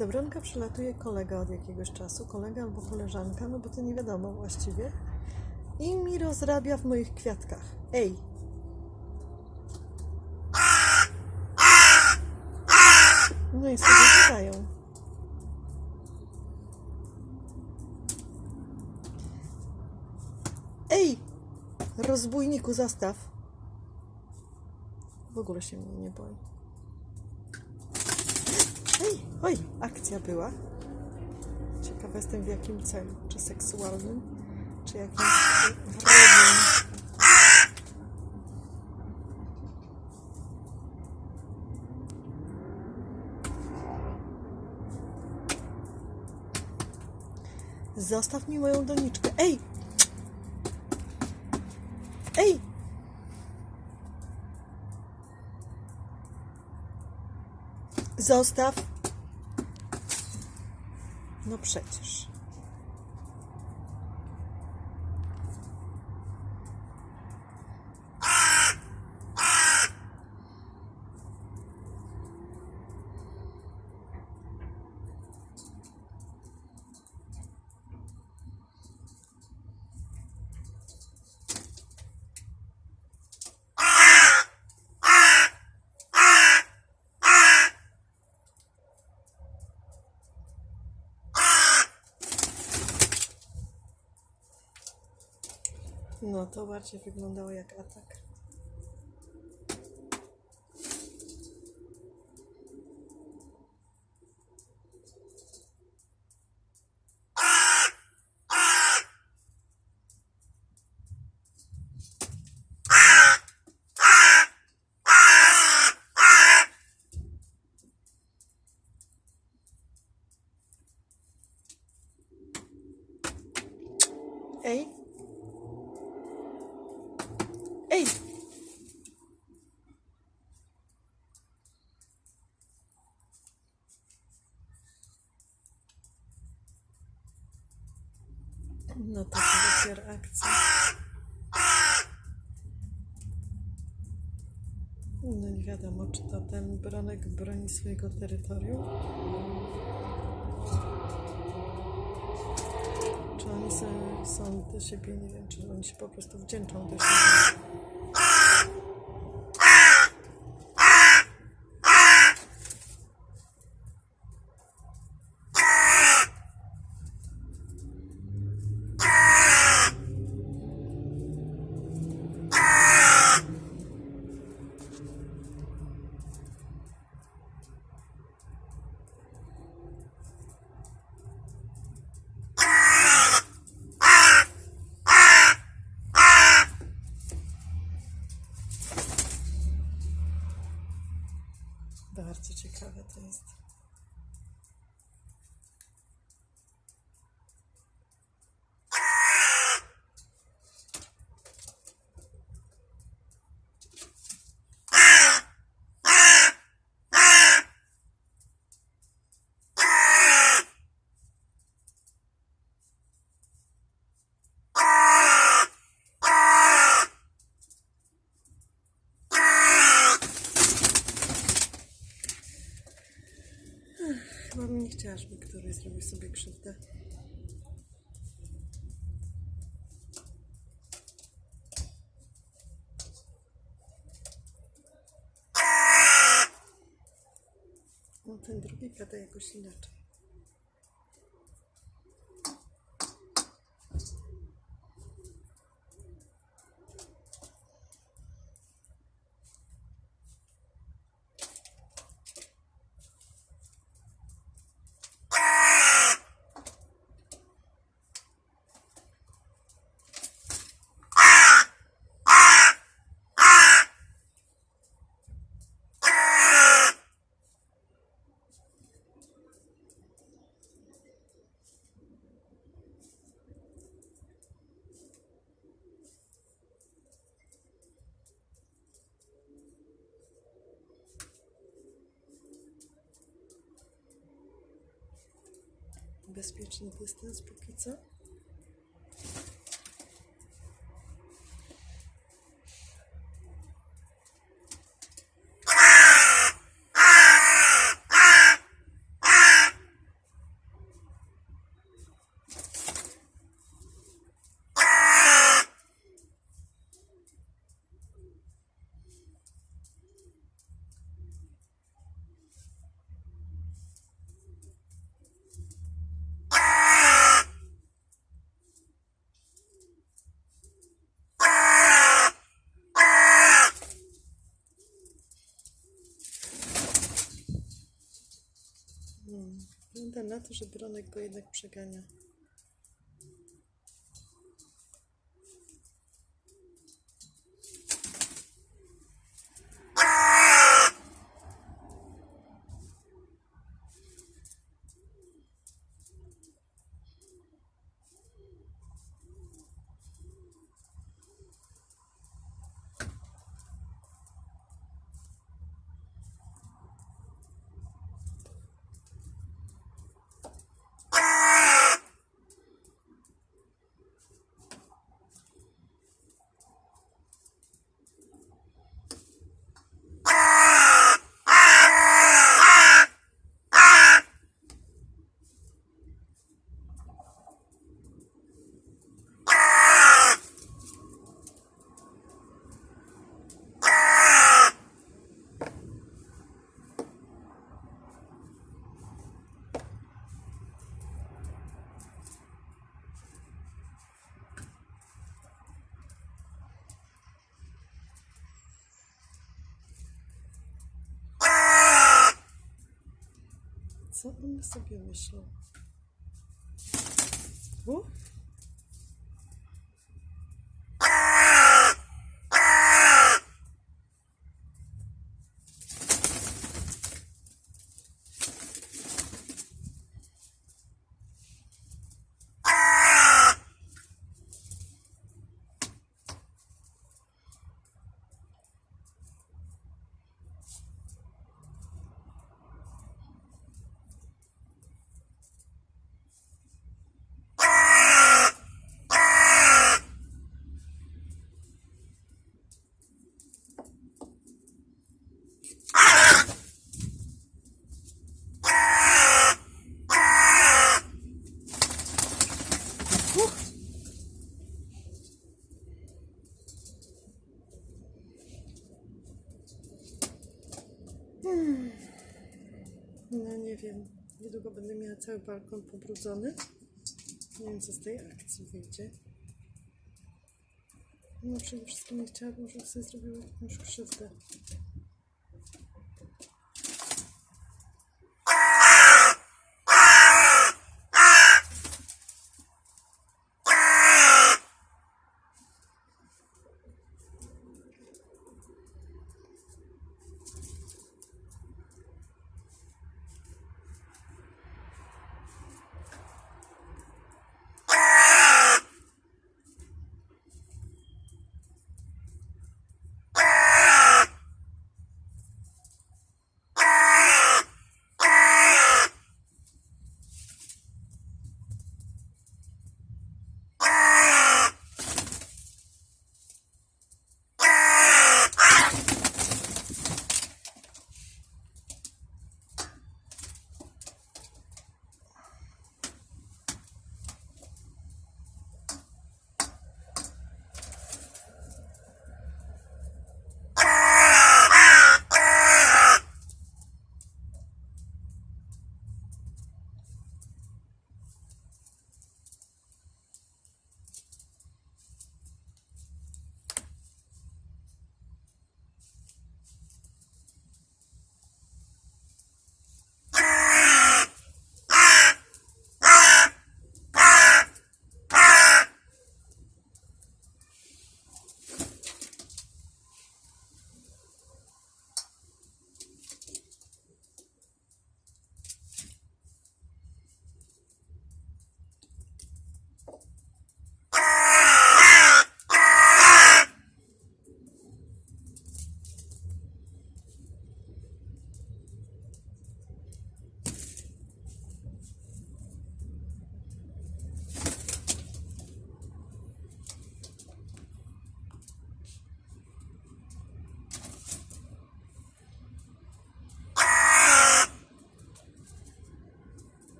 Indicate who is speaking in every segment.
Speaker 1: Do Bronka przylatuje kolega od jakiegoś czasu, kolega albo koleżanka, no bo to nie wiadomo właściwie. I mi rozrabia w moich kwiatkach. Ej! No i sobie gadają. Ej! Rozbójniku, zastaw. W ogóle się mnie nie boi. Ej, oj, akcja była. Ciekawa jestem w jakim celu. Czy seksualnym, czy jakimś wrogim. Zostaw mi moją doniczkę. Ej! Zostaw. No przecież. No to bardziej wyglądało jak atak. No to dopiero akcja. No nie wiadomo, czy to ten bronek broni swojego terytorium. Czy oni są, są do siebie, nie wiem, czy oni się po prostu wdzięczą do siebie. то Chyba bym nie chciała, żeby któryś zrobił sobie krzywdę. No ten drugi gada jakoś inaczej. Bezpieczny dystans póki co. Wygląda na to, że Bronek go jednak przegania. Co one sobie myślą? U? Uch. Hmm. No nie wiem. Niedługo będę miała cały balkon pobrudzony. Nie wiem, co z tej akcji wyjdzie. No przede wszystkim nie chciałabym, żeby sobie zrobiły jakąś krzywdę.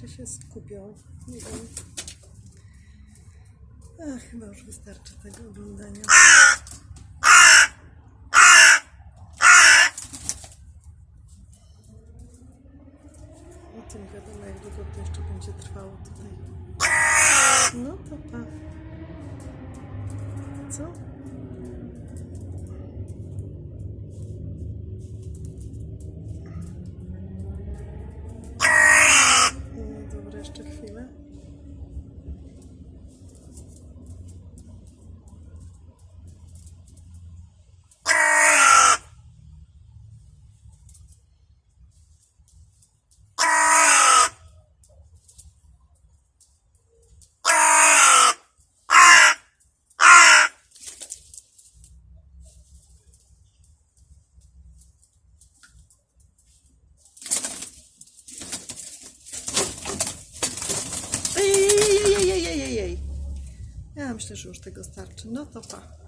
Speaker 1: Czy się skupią. Nie wiem. Chyba już wystarczy tego oglądania. O tym wiadomo, jak długo to jeszcze będzie trwało tutaj. No to pa. Co? No dobra, jeszcze chwilę. Ej, ej, ej, ej, ej, ej, ej. Ja myślę, że już tego starczy. No to pa.